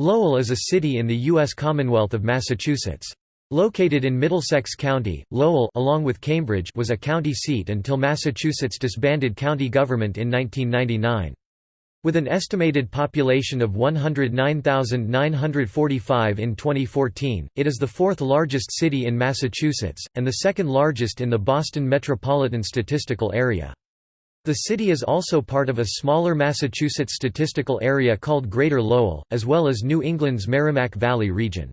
Lowell is a city in the U.S. Commonwealth of Massachusetts. Located in Middlesex County, Lowell along with Cambridge was a county seat until Massachusetts disbanded county government in 1999. With an estimated population of 109,945 in 2014, it is the fourth largest city in Massachusetts, and the second largest in the Boston Metropolitan Statistical Area. The city is also part of a smaller Massachusetts statistical area called Greater Lowell, as well as New England's Merrimack Valley region.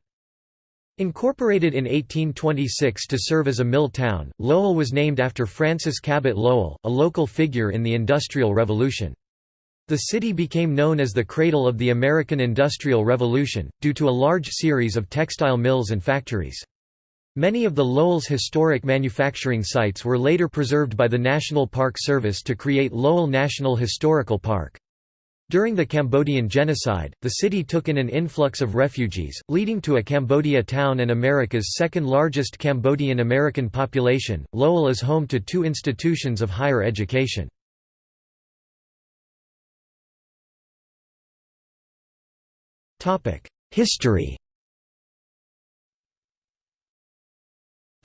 Incorporated in 1826 to serve as a mill town, Lowell was named after Francis Cabot Lowell, a local figure in the Industrial Revolution. The city became known as the cradle of the American Industrial Revolution, due to a large series of textile mills and factories. Many of the Lowell's historic manufacturing sites were later preserved by the National Park Service to create Lowell National Historical Park. During the Cambodian genocide, the city took in an influx of refugees, leading to a Cambodia town and America's second largest Cambodian American population. Lowell is home to two institutions of higher education. History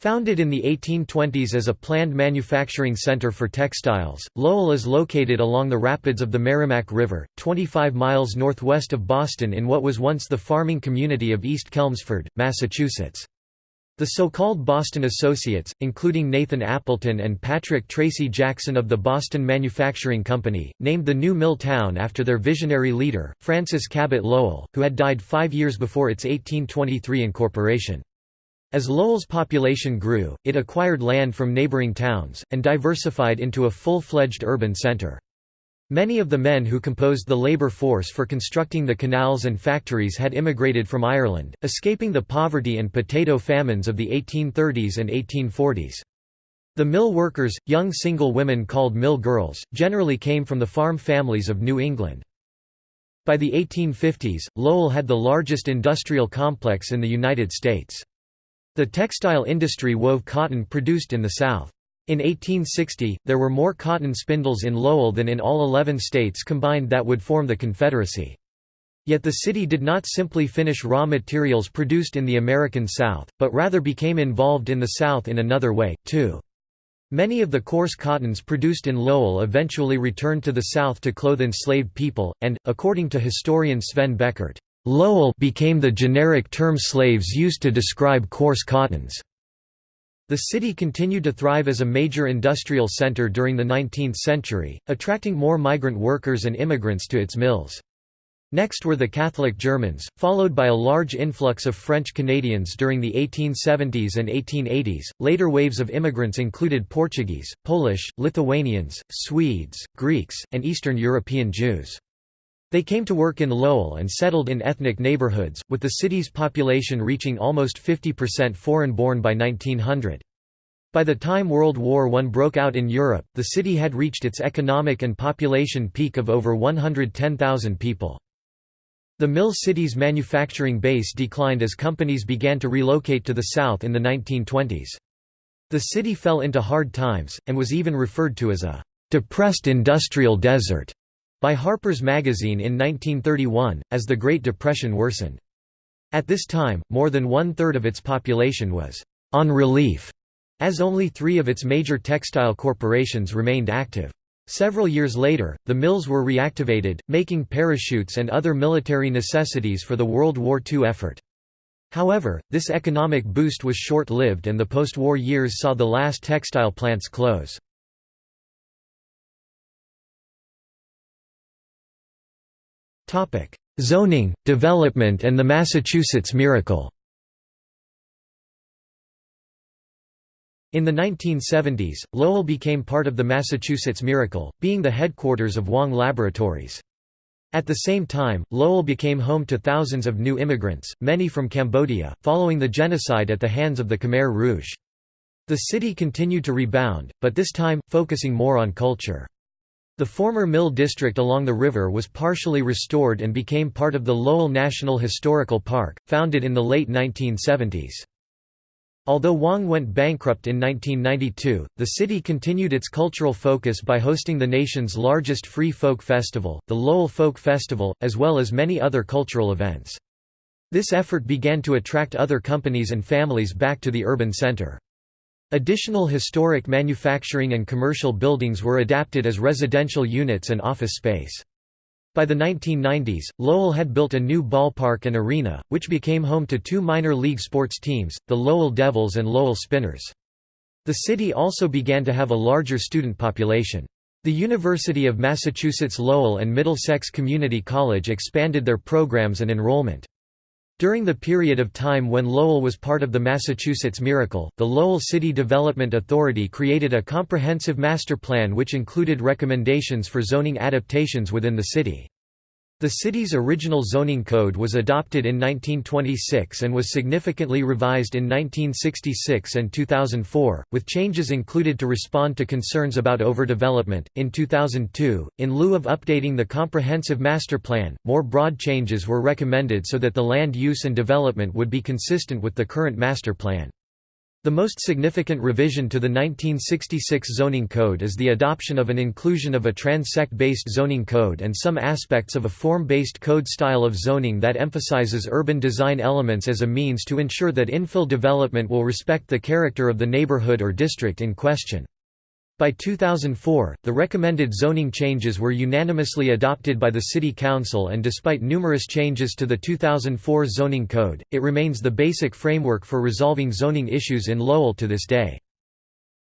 Founded in the 1820s as a planned manufacturing center for textiles, Lowell is located along the rapids of the Merrimack River, 25 miles northwest of Boston in what was once the farming community of East Chelmsford, Massachusetts. The so-called Boston Associates, including Nathan Appleton and Patrick Tracy Jackson of the Boston Manufacturing Company, named the new mill town after their visionary leader, Francis Cabot Lowell, who had died five years before its 1823 incorporation. As Lowell's population grew, it acquired land from neighboring towns, and diversified into a full-fledged urban center. Many of the men who composed the labor force for constructing the canals and factories had immigrated from Ireland, escaping the poverty and potato famines of the 1830s and 1840s. The mill workers, young single women called mill girls, generally came from the farm families of New England. By the 1850s, Lowell had the largest industrial complex in the United States. The textile industry wove cotton produced in the South. In 1860, there were more cotton spindles in Lowell than in all 11 states combined that would form the Confederacy. Yet the city did not simply finish raw materials produced in the American South, but rather became involved in the South in another way, too. Many of the coarse cottons produced in Lowell eventually returned to the South to clothe enslaved people, and, according to historian Sven Beckert, Lowell became the generic term slaves used to describe coarse cottons. The city continued to thrive as a major industrial center during the 19th century, attracting more migrant workers and immigrants to its mills. Next were the Catholic Germans, followed by a large influx of French Canadians during the 1870s and 1880s. Later waves of immigrants included Portuguese, Polish, Lithuanians, Swedes, Greeks, and Eastern European Jews. They came to work in Lowell and settled in ethnic neighborhoods, with the city's population reaching almost 50% foreign-born by 1900. By the time World War I broke out in Europe, the city had reached its economic and population peak of over 110,000 people. The Mill City's manufacturing base declined as companies began to relocate to the south in the 1920s. The city fell into hard times, and was even referred to as a «depressed industrial desert» by Harper's Magazine in 1931, as the Great Depression worsened. At this time, more than one-third of its population was «on relief», as only three of its major textile corporations remained active. Several years later, the mills were reactivated, making parachutes and other military necessities for the World War II effort. However, this economic boost was short-lived and the post-war years saw the last textile plants close. Zoning, development and the Massachusetts Miracle In the 1970s, Lowell became part of the Massachusetts Miracle, being the headquarters of Wang Laboratories. At the same time, Lowell became home to thousands of new immigrants, many from Cambodia, following the genocide at the hands of the Khmer Rouge. The city continued to rebound, but this time, focusing more on culture. The former mill district along the river was partially restored and became part of the Lowell National Historical Park, founded in the late 1970s. Although Wang went bankrupt in 1992, the city continued its cultural focus by hosting the nation's largest free folk festival, the Lowell Folk Festival, as well as many other cultural events. This effort began to attract other companies and families back to the urban center. Additional historic manufacturing and commercial buildings were adapted as residential units and office space. By the 1990s, Lowell had built a new ballpark and arena, which became home to two minor league sports teams, the Lowell Devils and Lowell Spinners. The city also began to have a larger student population. The University of Massachusetts Lowell and Middlesex Community College expanded their programs and enrollment. During the period of time when Lowell was part of the Massachusetts Miracle, the Lowell City Development Authority created a comprehensive master plan which included recommendations for zoning adaptations within the city. The city's original zoning code was adopted in 1926 and was significantly revised in 1966 and 2004, with changes included to respond to concerns about overdevelopment. In 2002, in lieu of updating the comprehensive master plan, more broad changes were recommended so that the land use and development would be consistent with the current master plan. The most significant revision to the 1966 zoning code is the adoption of an inclusion of a transect-based zoning code and some aspects of a form-based code style of zoning that emphasizes urban design elements as a means to ensure that infill development will respect the character of the neighborhood or district in question. By 2004, the recommended zoning changes were unanimously adopted by the City Council and despite numerous changes to the 2004 zoning code, it remains the basic framework for resolving zoning issues in Lowell to this day.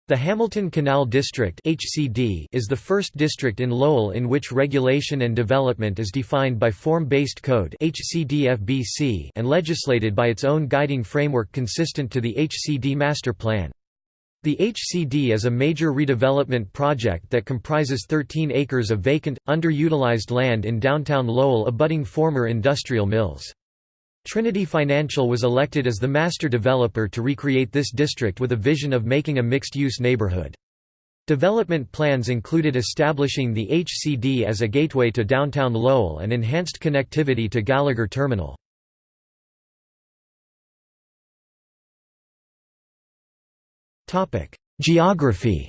The Hamilton Canal District (HCD) is the first district in Lowell in which regulation and development is defined by form-based code (HCDFBC) and legislated by its own guiding framework consistent to the HCD Master Plan. The HCD is a major redevelopment project that comprises 13 acres of vacant, underutilized land in downtown Lowell abutting former industrial mills. Trinity Financial was elected as the master developer to recreate this district with a vision of making a mixed-use neighborhood. Development plans included establishing the HCD as a gateway to downtown Lowell and enhanced connectivity to Gallagher Terminal. Geography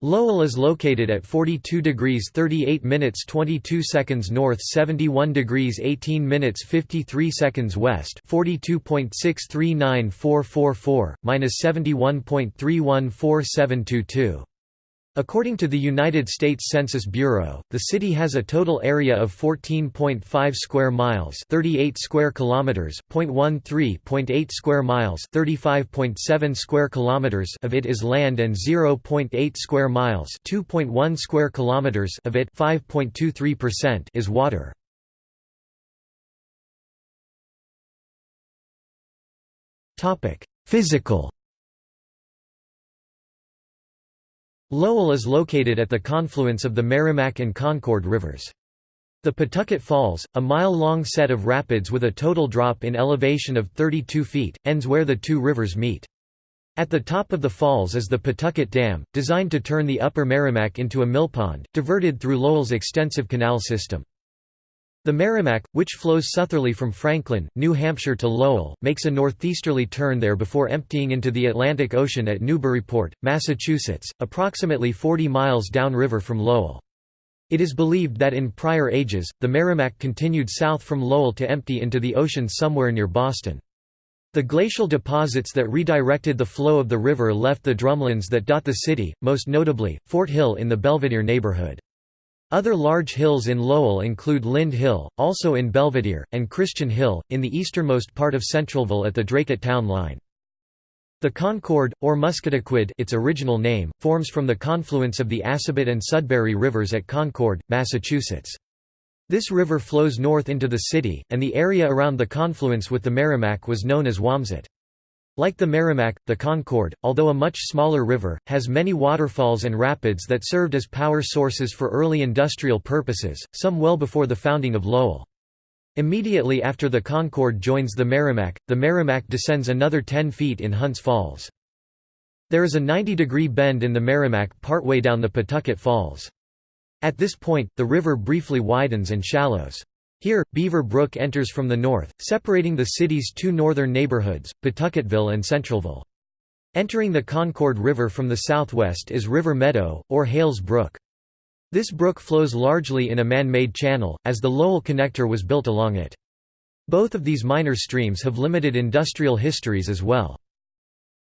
Lowell is located at 42 degrees 38 minutes 22 seconds north 71 degrees 18 minutes 53 seconds west 42.639444, minus 71.314722. According to the United States Census Bureau, the city has a total area of 14.5 square miles, 38 square kilometers, 0.13.8 square miles, 35.7 square kilometers of it is land and 0.8 square miles, 2.1 square kilometers of it, 5.23% is water. Topic: Physical Lowell is located at the confluence of the Merrimack and Concord rivers. The Pawtucket Falls, a mile-long set of rapids with a total drop in elevation of 32 feet, ends where the two rivers meet. At the top of the falls is the Pawtucket Dam, designed to turn the upper Merrimack into a millpond, diverted through Lowell's extensive canal system. The Merrimack, which flows southerly from Franklin, New Hampshire to Lowell, makes a northeasterly turn there before emptying into the Atlantic Ocean at Newburyport, Massachusetts, approximately 40 miles downriver from Lowell. It is believed that in prior ages, the Merrimack continued south from Lowell to empty into the ocean somewhere near Boston. The glacial deposits that redirected the flow of the river left the drumlins that dot the city, most notably, Fort Hill in the Belvedere neighborhood. Other large hills in Lowell include Lynde Hill, also in Belvedere, and Christian Hill, in the easternmost part of Centralville at the Dracut town line. The Concord, or Musketaquid its original name, forms from the confluence of the Assabet and Sudbury rivers at Concord, Massachusetts. This river flows north into the city, and the area around the confluence with the Merrimack was known as Wamesit. Like the Merrimack, the Concord, although a much smaller river, has many waterfalls and rapids that served as power sources for early industrial purposes, some well before the founding of Lowell. Immediately after the Concord joins the Merrimack, the Merrimack descends another 10 feet in Hunts Falls. There is a 90-degree bend in the Merrimack partway down the Pawtucket Falls. At this point, the river briefly widens and shallows. Here, Beaver Brook enters from the north, separating the city's two northern neighborhoods, Pawtucketville and Centralville. Entering the Concord River from the southwest is River Meadow, or Hales Brook. This brook flows largely in a man-made channel, as the Lowell Connector was built along it. Both of these minor streams have limited industrial histories as well.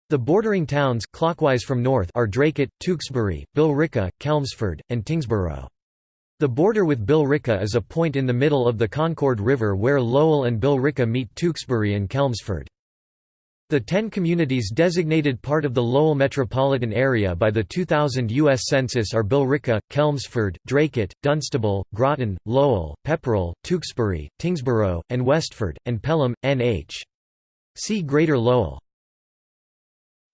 The bordering towns clockwise from north are Dracut, Tewksbury, Billerica, Chelmsford, and Tyngsboro. The border with Billerica is a point in the middle of the Concord River where Lowell and Billerica meet Tewksbury and Chelmsford. The ten communities designated part of the Lowell metropolitan area by the 2000 U.S. Census are Billerica, Chelmsford, Dracut, Dunstable, Groton, Lowell, Pepperell, Tewksbury, Tyngsboro, and Westford, and Pelham, N.H. See Greater Lowell.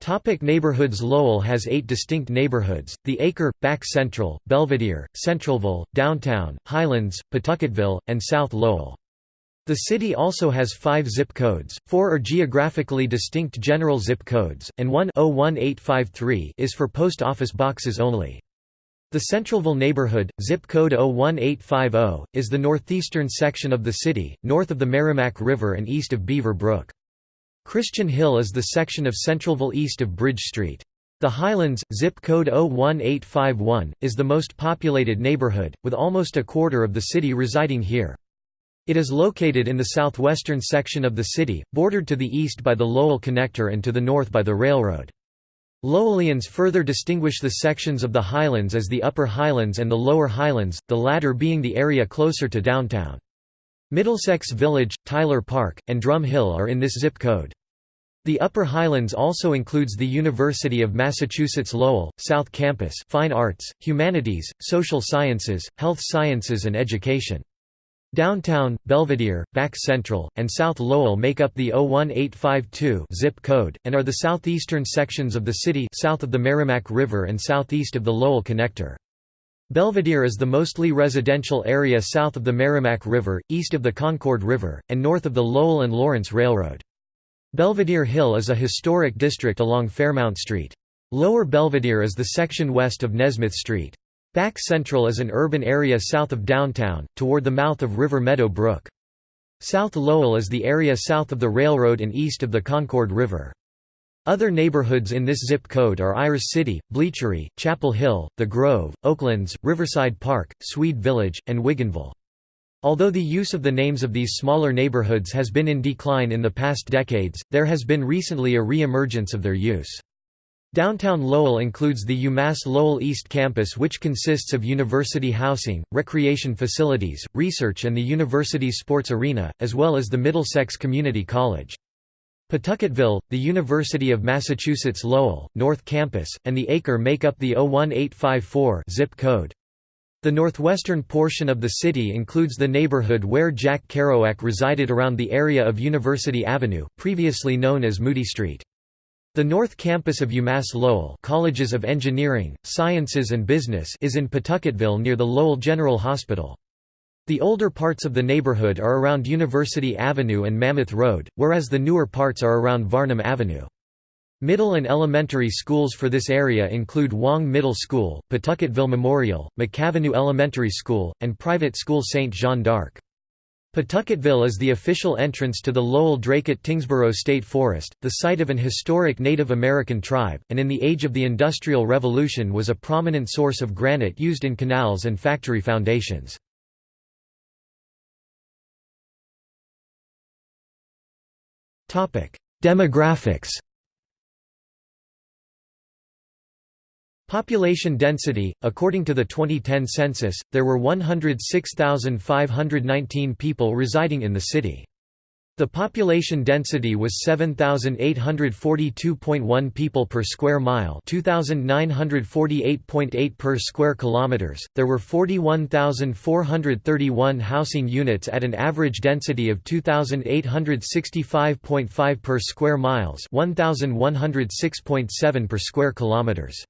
Topic neighborhoods Lowell has eight distinct neighborhoods, the Acre, Back Central, Belvedere, Centralville, Downtown, Highlands, Pawtucketville, and South Lowell. The city also has five zip codes, four are geographically distinct general zip codes, and one 01853 is for post office boxes only. The Centralville neighborhood, zip code 01850, is the northeastern section of the city, north of the Merrimack River and east of Beaver Brook. Christian Hill is the section of Centralville east of Bridge Street. The Highlands, zip code 01851, is the most populated neighborhood, with almost a quarter of the city residing here. It is located in the southwestern section of the city, bordered to the east by the Lowell Connector and to the north by the railroad. Lowellians further distinguish the sections of the Highlands as the Upper Highlands and the Lower Highlands, the latter being the area closer to downtown. Middlesex Village, Tyler Park, and Drum Hill are in this zip code. The Upper Highlands also includes the University of Massachusetts Lowell, South Campus Fine Arts, Humanities, Social Sciences, Health Sciences and Education. Downtown, Belvedere, Back Central, and South Lowell make up the 01852 zip code, and are the southeastern sections of the city south of the Merrimack River and southeast of the Lowell Connector. Belvedere is the mostly residential area south of the Merrimack River, east of the Concord River, and north of the Lowell and Lawrence Railroad. Belvedere Hill is a historic district along Fairmount Street. Lower Belvedere is the section west of Nesmith Street. Back Central is an urban area south of downtown, toward the mouth of River Meadow Brook. South Lowell is the area south of the railroad and east of the Concord River. Other neighborhoods in this zip code are Ayers City, Bleachery, Chapel Hill, The Grove, Oaklands, Riverside Park, Swede Village, and Wigginville. Although the use of the names of these smaller neighborhoods has been in decline in the past decades, there has been recently a re-emergence of their use. Downtown Lowell includes the UMass Lowell East Campus which consists of university housing, recreation facilities, research and the university's sports arena, as well as the Middlesex Community College. Pawtucketville, the University of Massachusetts Lowell, North Campus, and the Acre make up the 01854 zip code. The northwestern portion of the city includes the neighborhood where Jack Kerouac resided around the area of University Avenue, previously known as Moody Street. The North Campus of UMass Lowell Colleges of Engineering, Sciences and Business is in Pawtucketville near the Lowell General Hospital. The older parts of the neighborhood are around University Avenue and Mammoth Road, whereas the newer parts are around Varnum Avenue. Middle and elementary schools for this area include Wang Middle School, Pawtucketville Memorial, McAvinnue Elementary School, and private school St. Jean d'Arc. Pawtucketville is the official entrance to the Lowell-Dracut-Tyngsboro State Forest, the site of an historic Native American tribe, and in the age of the Industrial Revolution was a prominent source of granite used in canals and factory foundations. Demographics Population density According to the 2010 census, there were 106,519 people residing in the city. The population density was 7842.1 people per square mile, 2948.8 per square kilometers. There were 41,431 housing units at an average density of 2865.5 per square miles, 1106.7 per square kilometers.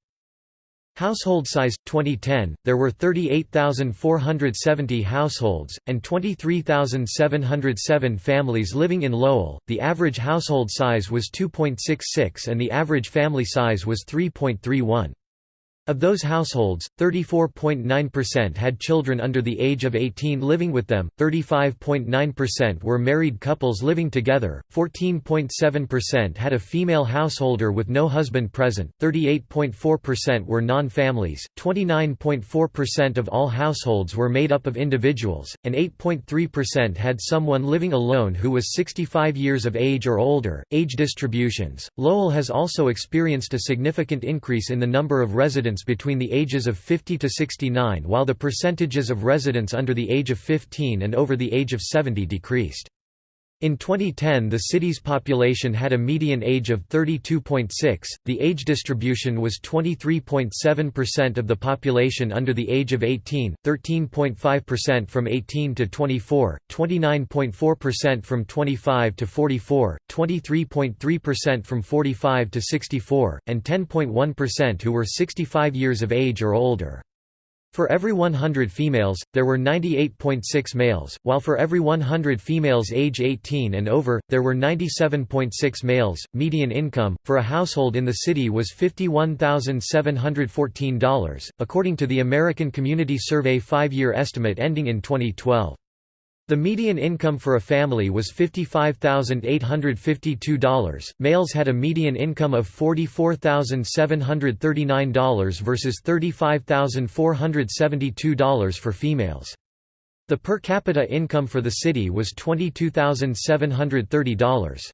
Household size 2010 there were 38,470 households and 23,707 families living in Lowell. The average household size was 2.66 and the average family size was 3.31. Of those households, 34.9% had children under the age of 18 living with them, 35.9% were married couples living together, 14.7% had a female householder with no husband present, 38.4% were non-families, 29.4% of all households were made up of individuals, and 8.3% had someone living alone who was 65 years of age or older. Age distributions Lowell has also experienced a significant increase in the number of residents residents between the ages of 50 to 69 while the percentages of residents under the age of 15 and over the age of 70 decreased. In 2010 the city's population had a median age of 32.6, the age distribution was 23.7% of the population under the age of 18, 13.5% from 18 to 24, 29.4% from 25 to 44, 23.3% from 45 to 64, and 10.1% who were 65 years of age or older. For every 100 females, there were 98.6 males, while for every 100 females age 18 and over, there were 97.6 males. Median income for a household in the city was $51,714, according to the American Community Survey five-year estimate ending in 2012. The median income for a family was $55,852. Males had a median income of $44,739 versus $35,472 for females. The per capita income for the city was $22,730.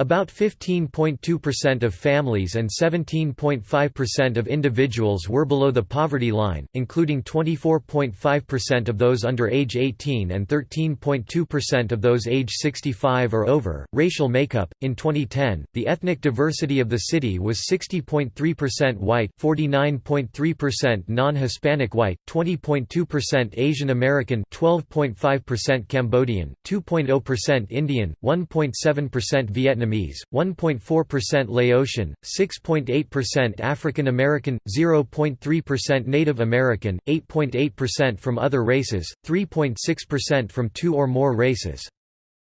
About 15.2% of families and 17.5% of individuals were below the poverty line, including 24.5% of those under age 18 and 13.2% of those age 65 or over. Racial makeup In 2010, the ethnic diversity of the city was 60.3% white, 49.3% non Hispanic white, 20.2% Asian American, 12.5% Cambodian, 2.0% Indian, 1.7% Vietnamese. Vietnamese, 1.4% Laotian, 6.8% African American, 0.3% Native American, 8.8% from other races, 3.6% from two or more races.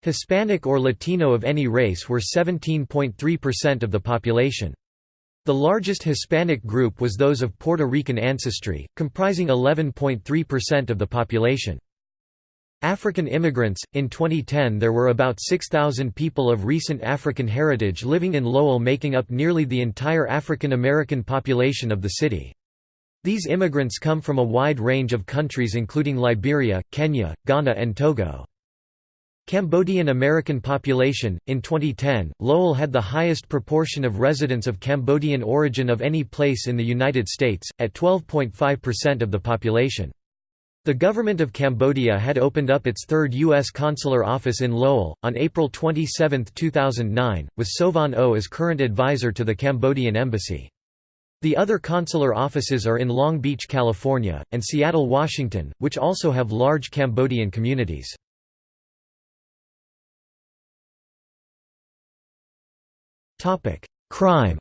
Hispanic or Latino of any race were 17.3% of the population. The largest Hispanic group was those of Puerto Rican ancestry, comprising 11.3% of the population. African immigrants In 2010 there were about 6,000 people of recent African heritage living in Lowell making up nearly the entire African American population of the city. These immigrants come from a wide range of countries including Liberia, Kenya, Ghana and Togo. Cambodian American population In 2010, Lowell had the highest proportion of residents of Cambodian origin of any place in the United States, at 12.5% of the population. The government of Cambodia had opened up its third U.S. consular office in Lowell, on April 27, 2009, with Sovan O as current advisor to the Cambodian embassy. The other consular offices are in Long Beach, California, and Seattle, Washington, which also have large Cambodian communities. Crime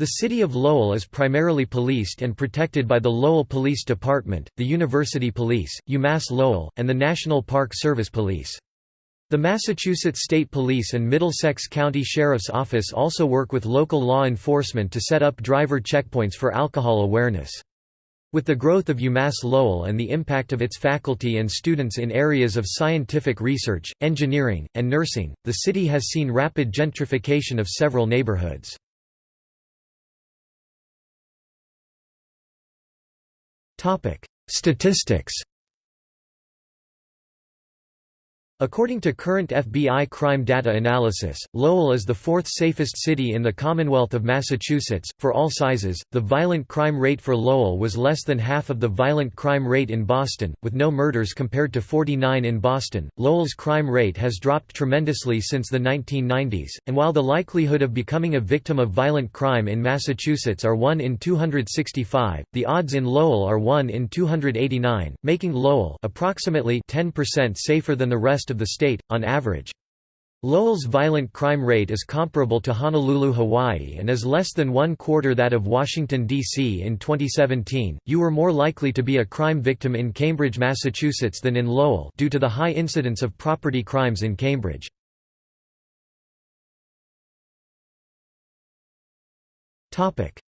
The city of Lowell is primarily policed and protected by the Lowell Police Department, the University Police, UMass Lowell, and the National Park Service Police. The Massachusetts State Police and Middlesex County Sheriff's Office also work with local law enforcement to set up driver checkpoints for alcohol awareness. With the growth of UMass Lowell and the impact of its faculty and students in areas of scientific research, engineering, and nursing, the city has seen rapid gentrification of several neighborhoods. Statistics According to current FBI crime data analysis, Lowell is the fourth safest city in the Commonwealth of Massachusetts. For all sizes, the violent crime rate for Lowell was less than half of the violent crime rate in Boston, with no murders compared to 49 in Boston. Lowell's crime rate has dropped tremendously since the 1990s, and while the likelihood of becoming a victim of violent crime in Massachusetts are 1 in 265, the odds in Lowell are 1 in 289, making Lowell approximately 10% safer than the rest of the state, on average. Lowell's violent crime rate is comparable to Honolulu, Hawaii and is less than one quarter that of Washington, D.C. In 2017, you were more likely to be a crime victim in Cambridge, Massachusetts than in Lowell due to the high incidence of property crimes in Cambridge.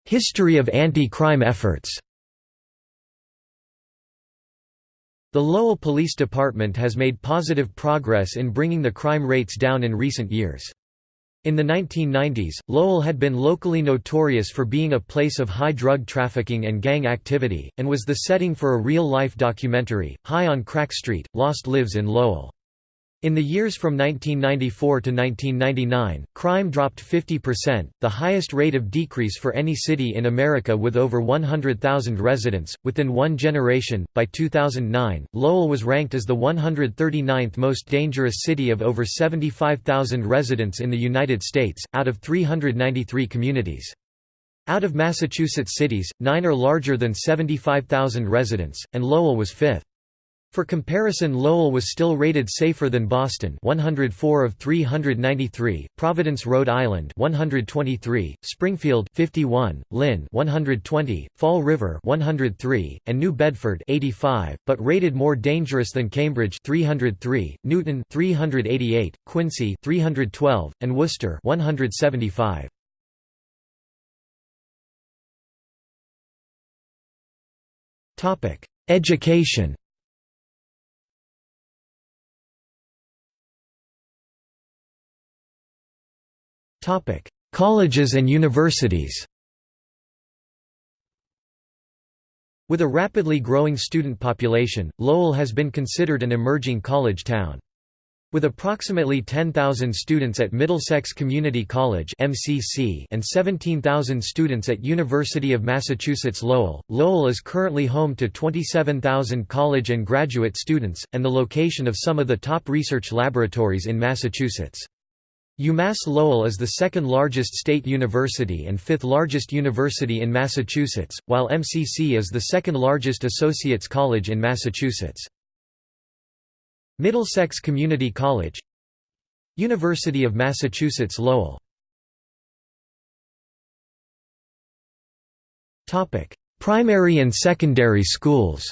History of anti-crime efforts The Lowell Police Department has made positive progress in bringing the crime rates down in recent years. In the 1990s, Lowell had been locally notorious for being a place of high drug trafficking and gang activity, and was the setting for a real-life documentary, High on Crack Street, Lost Lives in Lowell. In the years from 1994 to 1999, crime dropped 50%, the highest rate of decrease for any city in America with over 100,000 residents. Within one generation, by 2009, Lowell was ranked as the 139th most dangerous city of over 75,000 residents in the United States, out of 393 communities. Out of Massachusetts cities, nine are larger than 75,000 residents, and Lowell was fifth. For comparison Lowell was still rated safer than Boston 104 of 393, Providence, Rhode Island 123, Springfield 51, Lynn 120, Fall River 103, and New Bedford 85, but rated more dangerous than Cambridge 303, Newton 388, Quincy 312, and Worcester 175. Topic: Education Topic: Colleges and universities. With a rapidly growing student population, Lowell has been considered an emerging college town. With approximately 10,000 students at Middlesex Community College (MCC) and 17,000 students at University of Massachusetts Lowell, Lowell is currently home to 27,000 college and graduate students and the location of some of the top research laboratories in Massachusetts. UMass Lowell is the second largest state university and fifth largest university in Massachusetts, while MCC is the second largest associates college in Massachusetts. Middlesex Community College University of Massachusetts Lowell Primary and secondary schools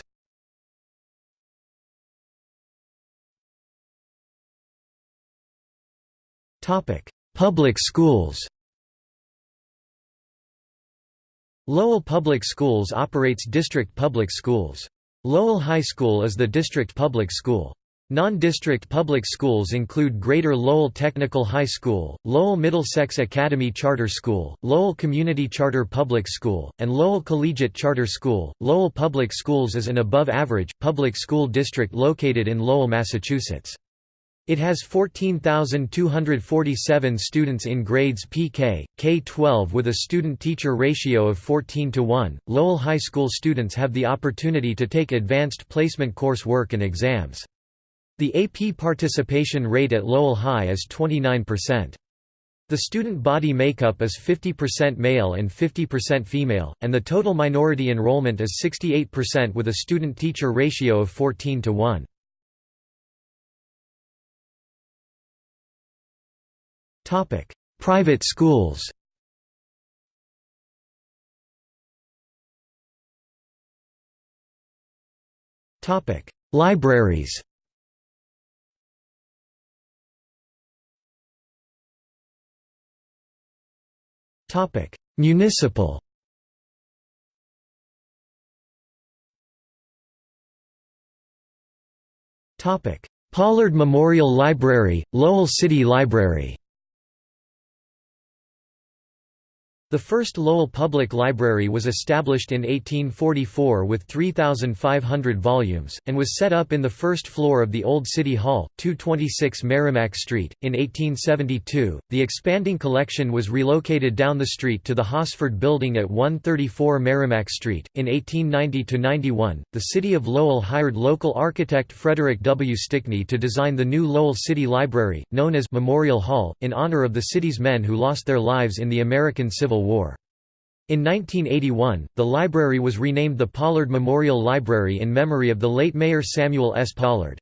Public schools Lowell Public Schools operates district public schools. Lowell High School is the district public school. Non-district public schools include Greater Lowell Technical High School, Lowell Middlesex Academy Charter School, Lowell Community Charter Public School, and Lowell Collegiate Charter School. Lowell Public Schools is an above-average, public school district located in Lowell, Massachusetts. It has 14,247 students in grades PK, K-12 with a student-teacher ratio of 14 to 1. Lowell High School students have the opportunity to take advanced placement course work and exams. The AP participation rate at Lowell High is 29%. The student body makeup is 50% male and 50% female, and the total minority enrollment is 68% with a student-teacher ratio of 14 to 1. Private schools. Topic: Libraries. Topic: Municipal. Topic: Pollard Memorial Library, Lowell City Library. The first Lowell Public Library was established in 1844 with 3,500 volumes, and was set up in the first floor of the Old City Hall, 226 Merrimack Street. In 1872, the expanding collection was relocated down the street to the Hosford Building at 134 Merrimack Street. In 1890 91, the City of Lowell hired local architect Frederick W. Stickney to design the new Lowell City Library, known as Memorial Hall, in honor of the city's men who lost their lives in the American Civil War. In 1981, the library was renamed the Pollard Memorial Library in memory of the late Mayor Samuel S. Pollard.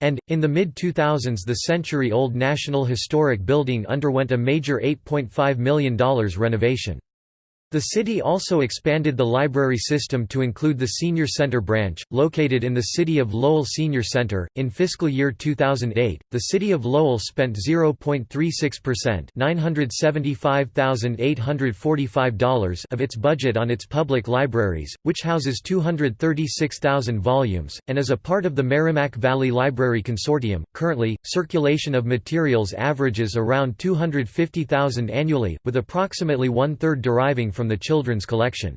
And, in the mid-2000s the century-old National Historic Building underwent a major $8.5 million renovation. The city also expanded the library system to include the Senior Center branch, located in the City of Lowell Senior Center. In fiscal year 2008, the City of Lowell spent 0.36% $975,845 of its budget on its public libraries, which houses 236,000 volumes, and is a part of the Merrimack Valley Library Consortium. Currently, circulation of materials averages around 250,000 annually, with approximately one third deriving from the children's collection.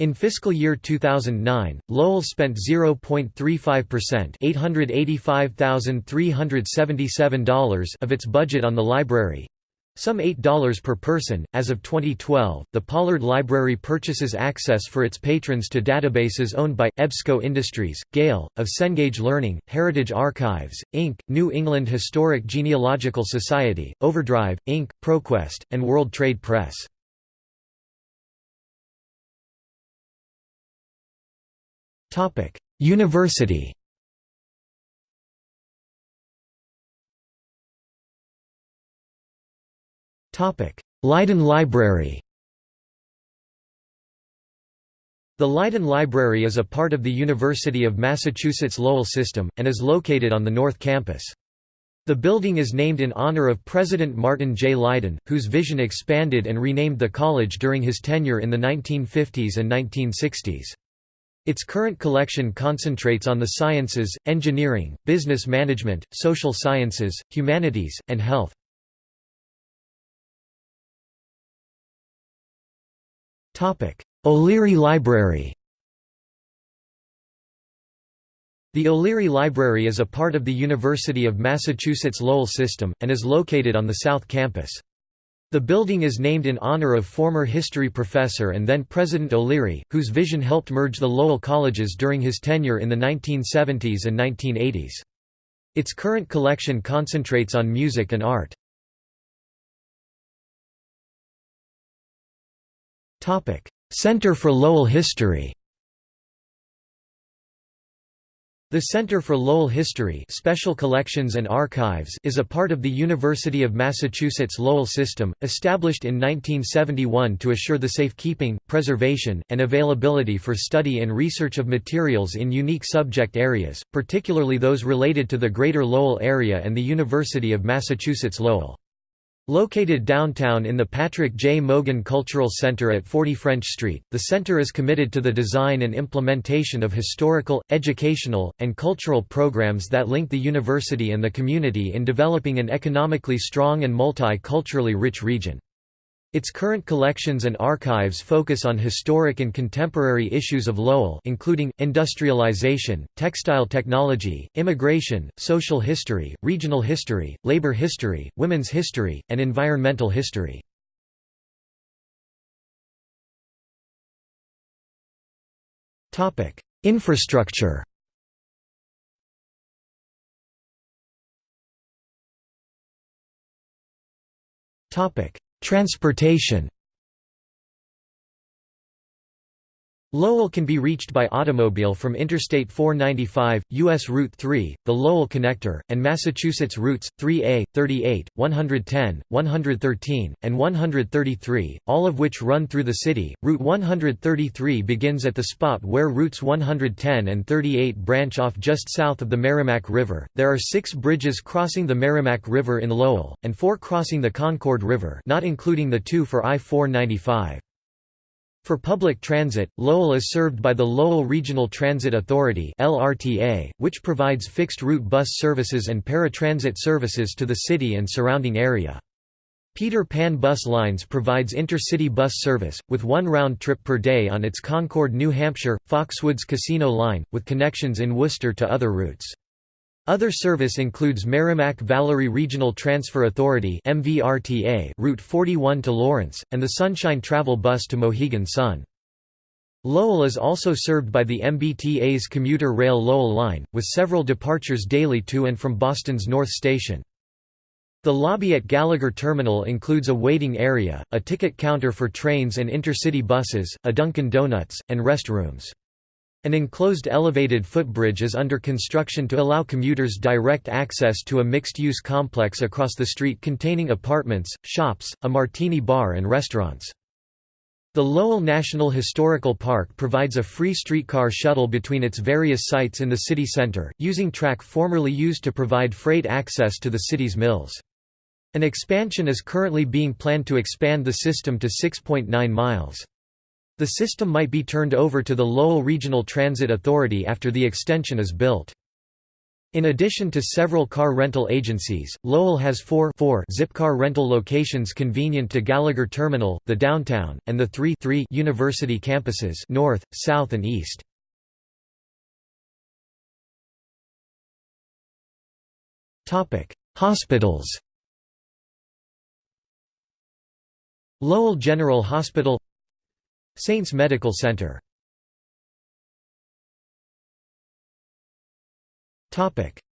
In fiscal year 2009, Lowell spent 0.35% $885,377 of its budget on the library, some $8 per person. As of 2012, the Pollard Library purchases access for its patrons to databases owned by EBSCO Industries, Gale, of Cengage Learning, Heritage Archives, Inc., New England Historic Genealogical Society, Overdrive, Inc., ProQuest, and World Trade Press. Topic: University. Topic: Lydon Library. The Lydon Library is a part of the University of Massachusetts Lowell system, and is located on the North Campus. The building is named in honor of President Martin J. Lydon, whose vision expanded and renamed the college during his tenure in the 1950s and 1960s. Its current collection concentrates on the sciences, engineering, business management, social sciences, humanities, and health. O'Leary Library The O'Leary Library is a part of the University of Massachusetts Lowell system, and is located on the South Campus. The building is named in honor of former history professor and then President O'Leary, whose vision helped merge the Lowell colleges during his tenure in the 1970s and 1980s. Its current collection concentrates on music and art. Center for Lowell History The Center for Lowell History Special Collections and Archives is a part of the University of Massachusetts Lowell system, established in 1971 to assure the safekeeping, preservation, and availability for study and research of materials in unique subject areas, particularly those related to the Greater Lowell area and the University of Massachusetts Lowell. Located downtown in the Patrick J. Mogan Cultural Center at 40 French Street, the center is committed to the design and implementation of historical, educational, and cultural programs that link the university and the community in developing an economically strong and multi-culturally rich region. Its current collections and archives focus on historic and contemporary issues of Lowell including, industrialization, textile technology, immigration, social history, regional history, labor history, women's history, and environmental history. Infrastructure Topic Transportation Lowell can be reached by automobile from Interstate 495, U.S. Route 3, the Lowell Connector, and Massachusetts routes, 3A, 38, 110, 113, and 133, all of which run through the city. Route 133 begins at the spot where routes 110 and 38 branch off just south of the Merrimack River. There are six bridges crossing the Merrimack River in Lowell, and four crossing the Concord River not including the two for I-495. For public transit, Lowell is served by the Lowell Regional Transit Authority (LRTA), which provides fixed-route bus services and paratransit services to the city and surrounding area. Peter Pan Bus Lines provides intercity bus service, with one round trip per day on its Concord, New Hampshire, Foxwoods Casino line, with connections in Worcester to other routes. Other service includes Merrimack-Valley Regional Transfer Authority Route 41 to Lawrence and the Sunshine Travel Bus to Mohegan Sun. Lowell is also served by the MBTA's commuter rail Lowell line, with several departures daily to and from Boston's North Station. The lobby at Gallagher Terminal includes a waiting area, a ticket counter for trains and intercity buses, a Dunkin' Donuts, and restrooms. An enclosed elevated footbridge is under construction to allow commuters direct access to a mixed-use complex across the street containing apartments, shops, a martini bar and restaurants. The Lowell National Historical Park provides a free streetcar shuttle between its various sites in the city center, using track formerly used to provide freight access to the city's mills. An expansion is currently being planned to expand the system to 6.9 miles. The system might be turned over to the Lowell Regional Transit Authority after the extension is built. In addition to several car rental agencies, Lowell has four, four Zipcar rental locations convenient to Gallagher Terminal, the downtown, and the three, three university campuses north, south and east. Hospitals Lowell General Hospital Saints Medical Center.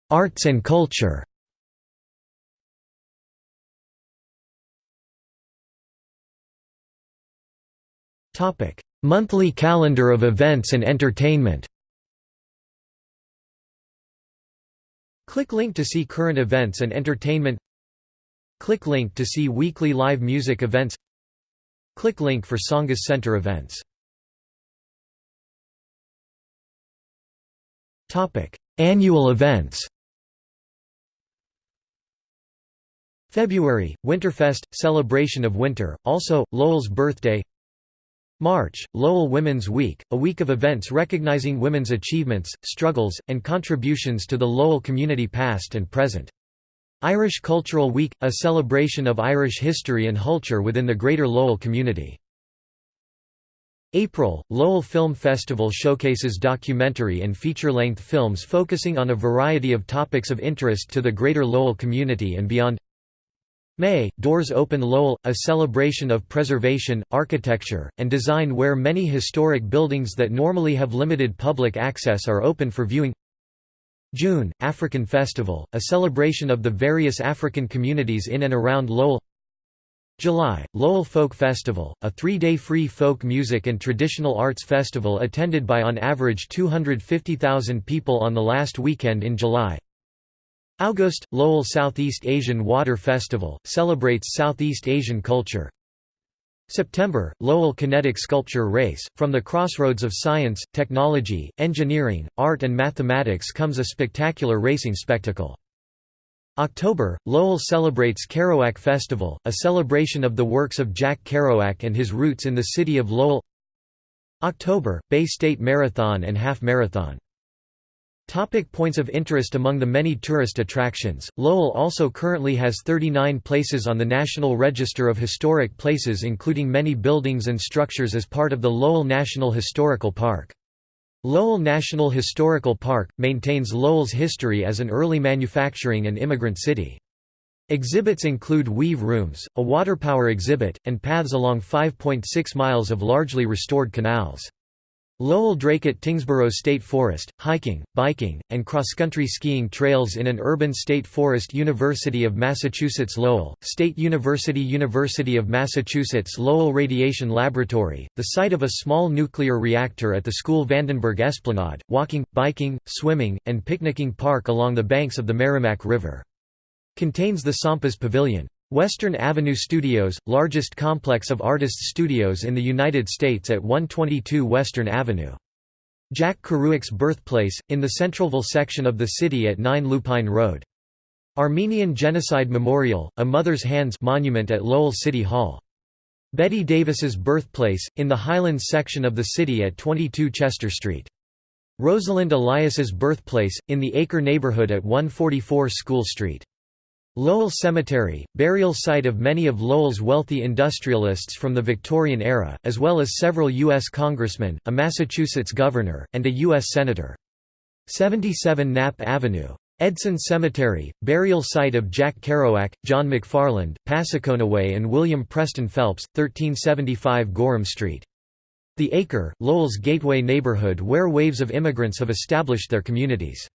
Arts and culture. Monthly calendar of events and entertainment. Click link to see current events and entertainment. Click link to see weekly live music events Click link for Tsongas Center events. Annual events. February, Winterfest – Celebration of winter, also, Lowell's birthday. March, Lowell Women's Week, a week of events recognizing women's achievements, struggles, and contributions to the Lowell community past and present. Irish Cultural Week – a celebration of Irish history and culture within the greater Lowell community. April, Lowell Film Festival showcases documentary and feature-length films focusing on a variety of topics of interest to the greater Lowell community and beyond. May, Doors Open Lowell, a celebration of preservation, architecture, and design where many historic buildings that normally have limited public access are open for viewing. June, African Festival, a celebration of the various African communities in and around Lowell. July, Lowell Folk Festival, a three-day free folk music and traditional arts festival attended by on average 250,000 people on the last weekend in July. August, Lowell Southeast Asian Water Festival, celebrates Southeast Asian culture. September, Lowell Kinetic Sculpture Race, from the crossroads of science, technology, engineering, art and mathematics comes a spectacular racing spectacle. October, Lowell celebrates Kerouac Festival, a celebration of the works of Jack Kerouac and his roots in the city of Lowell. October, Bay State Marathon and Half Marathon Topic points of interest Among the many tourist attractions, Lowell also currently has 39 places on the National Register of Historic Places including many buildings and structures as part of the Lowell National Historical Park. Lowell National Historical Park, maintains Lowell's history as an early manufacturing and immigrant city. Exhibits include weave rooms, a water power exhibit, and paths along 5.6 miles of largely restored canals. Lowell Dracut Tyngsboro State Forest, hiking, biking, and cross-country skiing trails in an urban state forest University of Massachusetts Lowell, State University University of Massachusetts Lowell Radiation Laboratory, the site of a small nuclear reactor at the school Vandenberg Esplanade, walking, biking, swimming, and picnicking park along the banks of the Merrimack River. Contains the Sampas Pavilion. Western Avenue Studios, largest complex of artists' studios in the United States at 122 Western Avenue. Jack Kerouac's birthplace, in the Centralville section of the city at 9 Lupine Road. Armenian Genocide Memorial, a Mother's Hands monument at Lowell City Hall. Bette Davis's birthplace, in the Highlands section of the city at 22 Chester Street. Rosalind Elias's birthplace, in the Acre neighborhood at 144 School Street. Lowell Cemetery, burial site of many of Lowell's wealthy industrialists from the Victorian era, as well as several U.S. congressmen, a Massachusetts governor, and a U.S. senator. 77 Knapp Avenue. Edson Cemetery, burial site of Jack Kerouac, John McFarland, Passaconaway and William Preston Phelps, 1375 Gorham Street. The Acre, Lowell's gateway neighborhood where waves of immigrants have established their communities.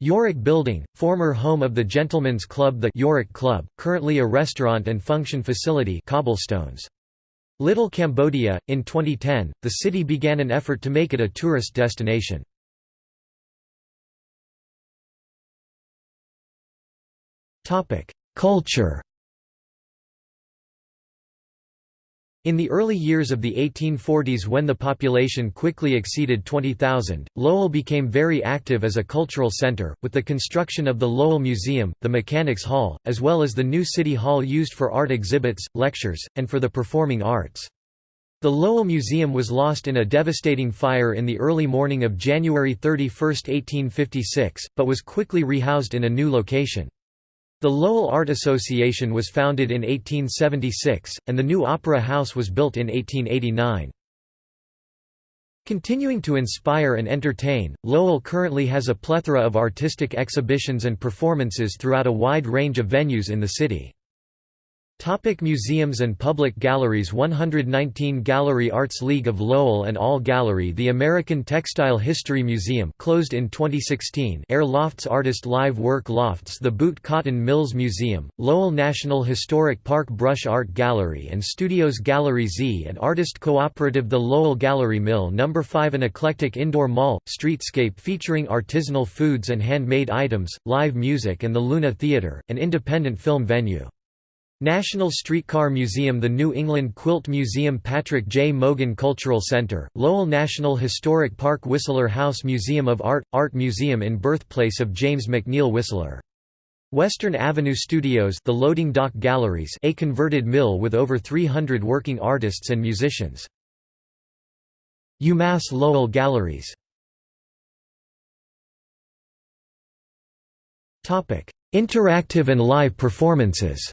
Yorick Building, former home of the Gentlemen's Club The Yorick Club, currently a restaurant and function facility cobblestones. Little Cambodia, in 2010, the city began an effort to make it a tourist destination. Culture In the early years of the 1840s when the population quickly exceeded 20,000, Lowell became very active as a cultural center, with the construction of the Lowell Museum, the Mechanics Hall, as well as the new City Hall used for art exhibits, lectures, and for the performing arts. The Lowell Museum was lost in a devastating fire in the early morning of January 31, 1856, but was quickly rehoused in a new location. The Lowell Art Association was founded in 1876, and the new Opera House was built in 1889. Continuing to inspire and entertain, Lowell currently has a plethora of artistic exhibitions and performances throughout a wide range of venues in the city. Topic museums and public galleries 119 Gallery Arts League of Lowell and All Gallery The American Textile History Museum closed in 2016 Air Lofts Artist Live Work Lofts The Boott Cotton Mills Museum, Lowell National Historic Park Brush Art Gallery and Studios Gallery Z and Artist Cooperative The Lowell Gallery Mill No. 5 An eclectic indoor mall, streetscape featuring artisanal foods and handmade items, live music and the Luna Theatre, an independent film venue. National Streetcar Museum The New England Quilt Museum Patrick J. Mogan Cultural Center, Lowell National Historic Park Whistler House Museum of Art – Art Museum in birthplace of James McNeill Whistler. Western Avenue Studios the Loading Dock Galleries a converted mill with over 300 working artists and musicians. UMass Lowell Galleries Interactive and live performances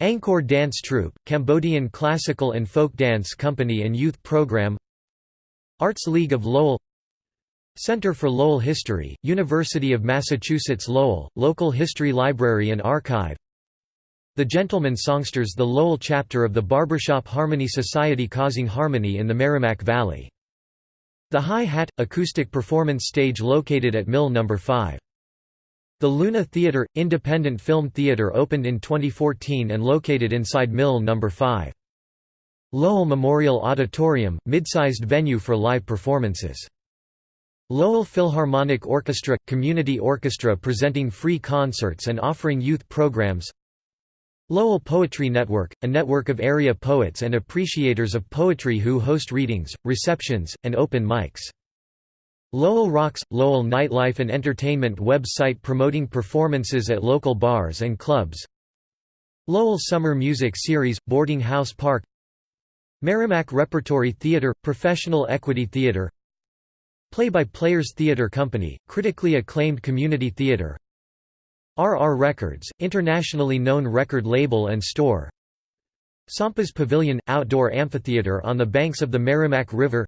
Angkor Dance Troupe, Cambodian Classical and Folk Dance Company and Youth Program Arts League of Lowell Center for Lowell History, University of Massachusetts Lowell, Local History Library and Archive The Gentlemen Songsters The Lowell chapter of the Barbershop Harmony Society causing harmony in the Merrimack Valley. The High Hat – acoustic performance stage located at Mill No. 5. The Luna Theatre – independent film theatre opened in 2014 and located inside Mill No. 5. Lowell Memorial Auditorium – mid-sized venue for live performances. Lowell Philharmonic Orchestra – community orchestra presenting free concerts and offering youth programs Lowell Poetry Network – a network of area poets and appreciators of poetry who host readings, receptions, and open mics. Lowell Rocks – Lowell nightlife and entertainment website promoting performances at local bars and clubs. Lowell Summer Music Series – Boarding House Park. Merrimack Repertory Theatre – Professional Equity Theatre Play-by-Players Theatre Company – critically acclaimed community theatre RR Records – internationally known record label and store. Sampas Pavilion – outdoor amphitheatre on the banks of the Merrimack River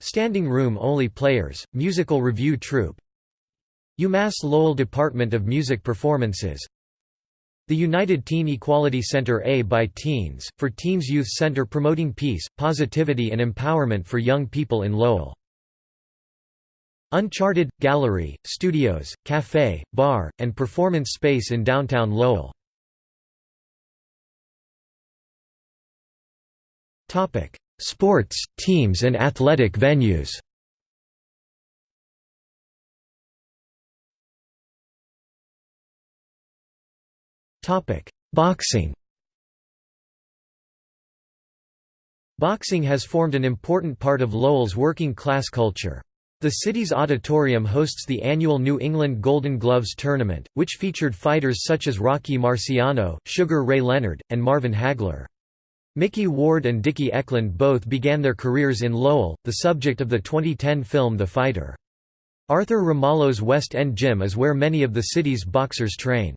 Standing room only players, musical review troupe UMass Lowell Department of Music Performances The United Teen Equality Center A by Teens, for Teens Youth Center promoting peace, positivity and empowerment for young people in Lowell. Uncharted – Gallery, studios, cafe, bar, and performance space in downtown Lowell. Sports, teams and athletic venues Boxing Boxing has formed an important part of Lowell's working-class culture. The city's auditorium hosts the annual New England Golden Gloves Tournament, which featured fighters such as Rocky Marciano, Sugar Ray Leonard, and Marvin Hagler. Micky Ward and Dickie Eklund both began their careers in Lowell, the subject of the 2010 film The Fighter. Arthur Ramalho's West End Gym is where many of the city's boxers train.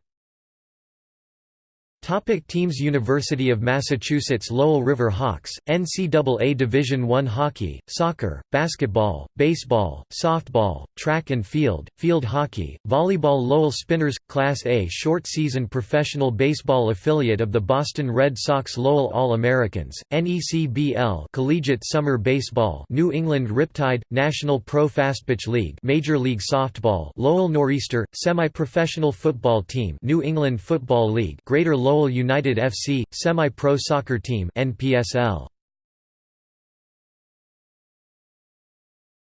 Topic teams University of Massachusetts Lowell River Hawks, NCAA Division I hockey, soccer, basketball, baseball, softball, track and field, field hockey, volleyball Lowell Spinners, Class A short-season professional baseball affiliate of the Boston Red Sox Lowell All-Americans, NECBL Collegiate Summer Baseball New England Riptide, National Pro Fastpitch League Major League Softball Lowell Nor'easter, semi-professional football team New England Football League Greater Lowell Lowell United FC, semi-pro soccer team NPSL.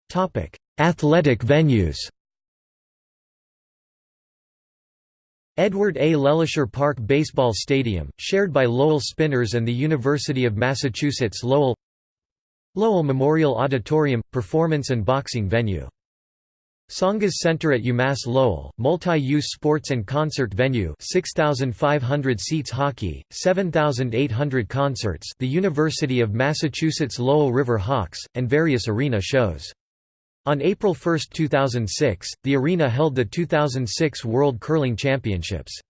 Topic: Athletic venues. Edward A. LeLacheur Park Baseball Stadium, shared by Lowell Spinners and the University of Massachusetts Lowell Lowell Memorial Auditorium – performance and boxing venue. Tsongas Center at UMass Lowell, multi-use sports and concert venue 6,500 seats hockey, 7,800 concerts the University of Massachusetts Lowell River Hawks, and various arena shows. On April 1, 2006, the arena held the 2006 World Curling Championships.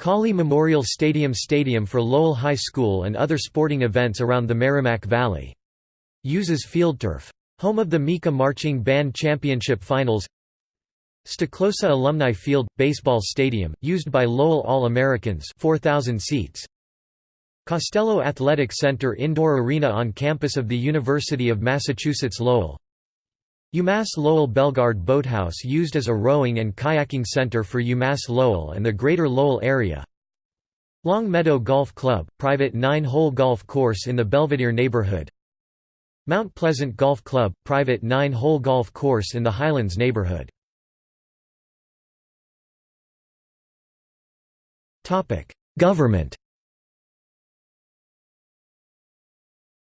Cawley Memorial Stadium Stadium for Lowell High School and other sporting events around the Merrimack Valley. Uses field turf. Home of the MICCA Marching Band Championship Finals Stoklosa Alumni Field – Baseball Stadium, used by Lowell All-Americans 4,000 seats. Costello Athletic Center Indoor Arena on campus of the University of Massachusetts Lowell. UMass Lowell Bellegarde Boathouse used as a rowing and kayaking center for UMass Lowell and the Greater Lowell area. Long Meadow Golf Club, private nine-hole golf course in the Belvedere neighborhood Mount Pleasant Golf Club, private nine-hole golf course in the Highlands neighborhood Government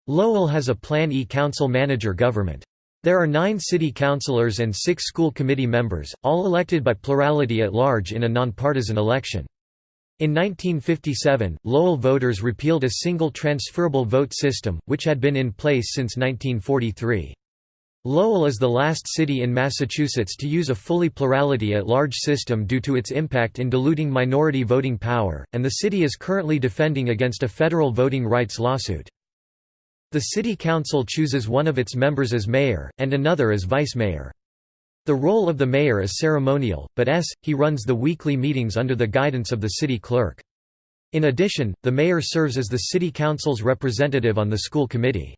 Lowell has a Plan E council manager government. There are nine city councilors and six school committee members, all elected by plurality at large in a nonpartisan election. In 1957, Lowell voters repealed a single transferable vote system, which had been in place since 1943. Lowell is the last city in Massachusetts to use a fully plurality at large system due to its impact in diluting minority voting power, and the city is currently defending against a federal voting rights lawsuit. The city council chooses one of its members as mayor, and another as vice mayor. The role of the mayor is ceremonial, but s, he runs the weekly meetings under the guidance of the city clerk. In addition, the mayor serves as the city council's representative on the school committee.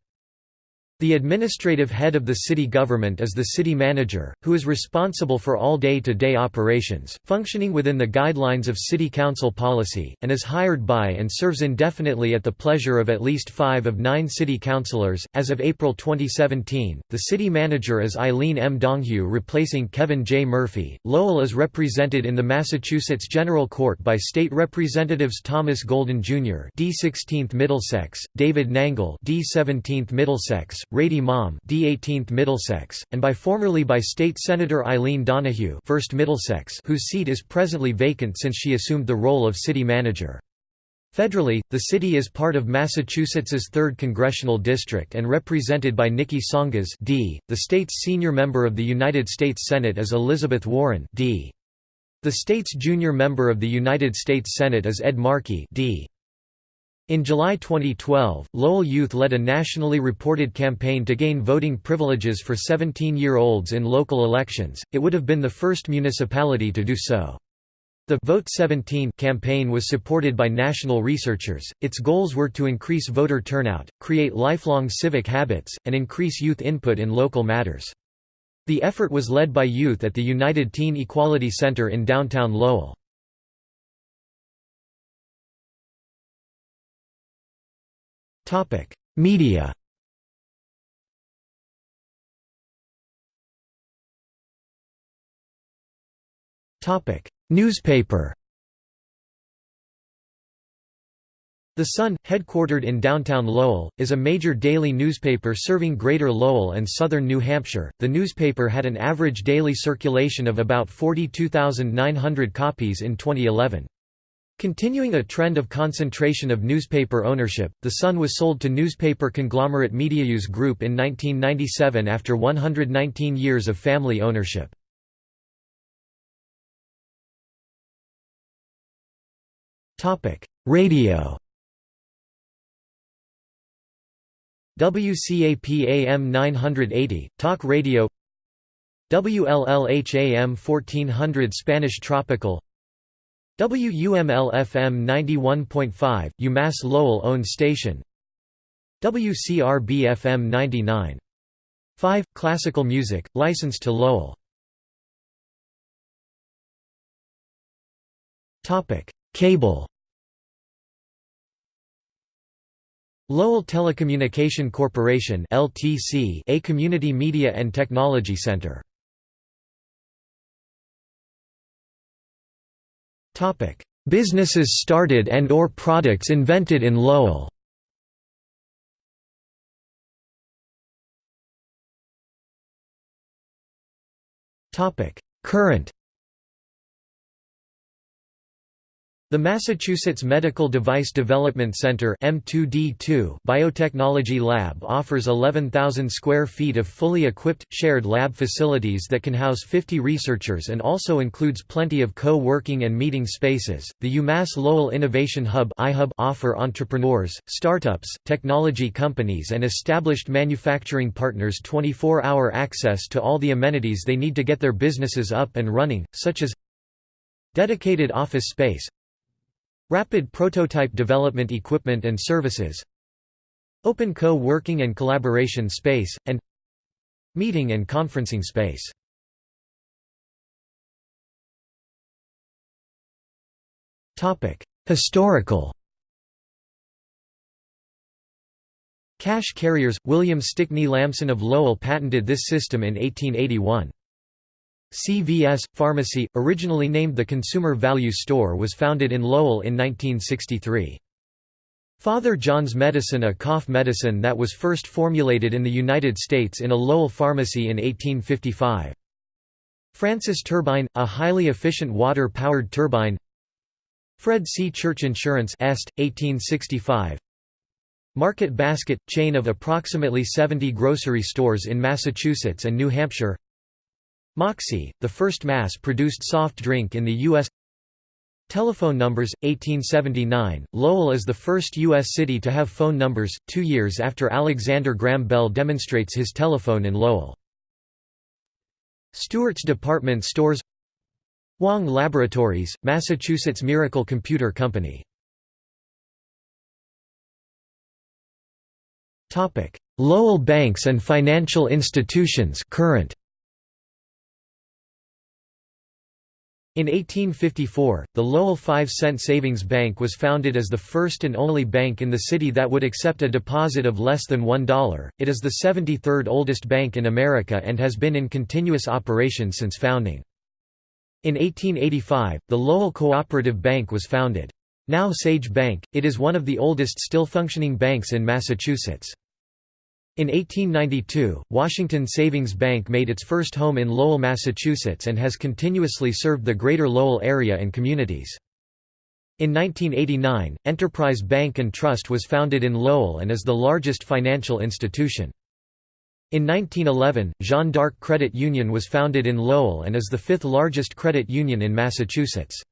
The administrative head of the city government is the city manager, who is responsible for all day-to-day -day operations, functioning within the guidelines of city council policy, and is hired by and serves indefinitely at the pleasure of at least five of nine city councilors. As of April 2017, the city manager is Eileen M. Donoghue replacing Kevin J. Murphy. Lowell is represented in the Massachusetts General Court by state representatives Thomas Golden Jr. D 16th Middlesex, David Nangle D 17th Middlesex, Rady Mom D 18th Middlesex, and by formerly by State Senator Eileen Donoghue 1st Middlesex whose seat is presently vacant since she assumed the role of city manager. Federally, the city is part of Massachusetts's 3rd Congressional District and represented by Niki Tsongas D. The state's senior member of the United States Senate is Elizabeth Warren D. The state's junior member of the United States Senate is Ed Markey D. In July 2012, Lowell Youth led a nationally reported campaign to gain voting privileges for 17-year-olds in local elections. It would have been the first municipality to do so. The Vote 17 campaign was supported by national researchers. Its goals were to increase voter turnout, create lifelong civic habits, and increase youth input in local matters. The effort was led by youth at the United Teen Equality Center in downtown Lowell. Media Newspaper The Sun, headquartered in downtown Lowell, is a major daily newspaper serving Greater Lowell and southern New Hampshire. The newspaper had an average daily circulation of about 42,900 copies in 2011. Continuing a trend of concentration of newspaper ownership, The Sun was sold to newspaper conglomerate Medianews Group in 1997 after 119 years of family ownership. Radio. WCAP AM 980, Talk Radio. WLLH AM 1400 Spanish Tropical WUML-FM 91.5, UMass Lowell-owned station. WCRB-FM 99.5, classical music, licensed to Lowell. Cable. Lowell Telecommunication Corporation LTC, a community media and technology center Businesses started and or products invented in Lowell. Current The Massachusetts Medical Device Development Center M2D2 Biotechnology Lab offers 11,000 square feet of fully equipped, shared lab facilities that can house 50 researchers and also includes plenty of co-working and meeting spaces. The UMass Lowell Innovation Hub offer entrepreneurs, startups, technology companies and established manufacturing partners 24-hour access to all the amenities they need to get their businesses up and running, such as dedicated office space, Rapid prototype development equipment and services. Open co-working and collaboration space, and Meeting and conferencing space. Historical. Cash carriers – William Stickney Lamson of Lowell patented this system in 1881. CVS Pharmacy, originally named the Consumer Value Store was founded in Lowell in 1963. Father John's Medicine a cough medicine that was first formulated in the United States in a Lowell pharmacy in 1855. Francis Turbine, a highly efficient water-powered turbine Fred C. Church Insurance Est, 1865 Market Basket – chain of approximately 70 grocery stores in Massachusetts and New Hampshire Moxie, the first mass-produced soft drink in the U.S. Telephone numbers, 1879, Lowell is the first U.S. city to have phone numbers, two years after Alexander Graham Bell demonstrates his telephone in Lowell. Stewart's Department Stores Wang Laboratories, Massachusetts Miracle Computer Company Lowell banks and financial institutions current In 1854, the Lowell 5-cent Savings Bank was founded as the first and only bank in the city that would accept a deposit of less than $1. It is the 73rd oldest bank in America and has been in continuous operation since founding. In 1885, the Lowell Cooperative Bank was founded. Now Sage Bank, it is one of the oldest still functioning banks in Massachusetts. In 1892, Washington Savings Bank made its first home in Lowell, Massachusetts and has continuously served the greater Lowell area and communities. In 1989, Enterprise Bank and Trust was founded in Lowell and is the largest financial institution. In 1911, Jeanne d'Arc Credit Union was founded in Lowell and is the fifth largest credit union in Massachusetts.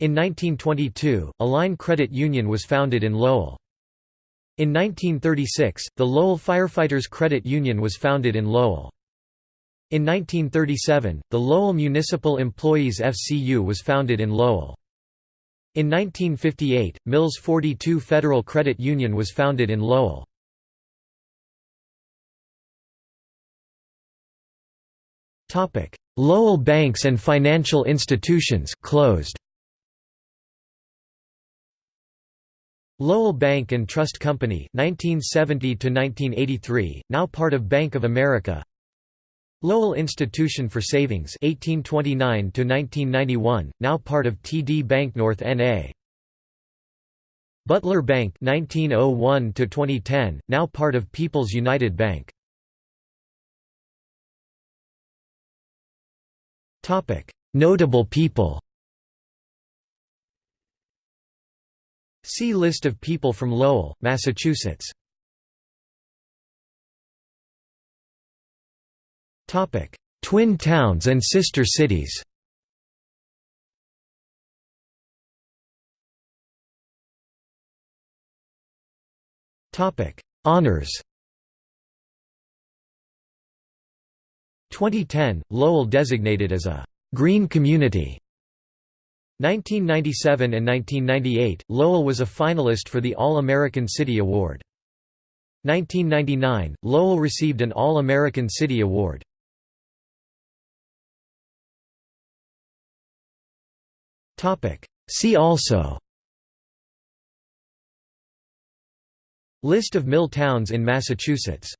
In 1922, Align Credit Union was founded in Lowell. In 1936, the Lowell Firefighters Credit Union was founded in Lowell. In 1937, the Lowell Municipal Employees FCU was founded in Lowell. In 1958, Mills 42 Federal Credit Union was founded in Lowell. Lowell banks and financial institutions closed. Lowell Bank and Trust Company 1970 to 1983 now part of Bank of America. Lowell Institution for Savings 1829 to 1991 now part of TD Bank North NA Butler Bank 1901 to 2010 now part of People's United Bank. Topic. Notable people See List of people from Lowell, Massachusetts. Twin towns and sister cities. Honors. 2010, Lowell designated as a «green community» 1997 and 1998, Lowell was a finalist for the All-American City Award. 1999, Lowell received an All-American City Award. See also List of mill towns in Massachusetts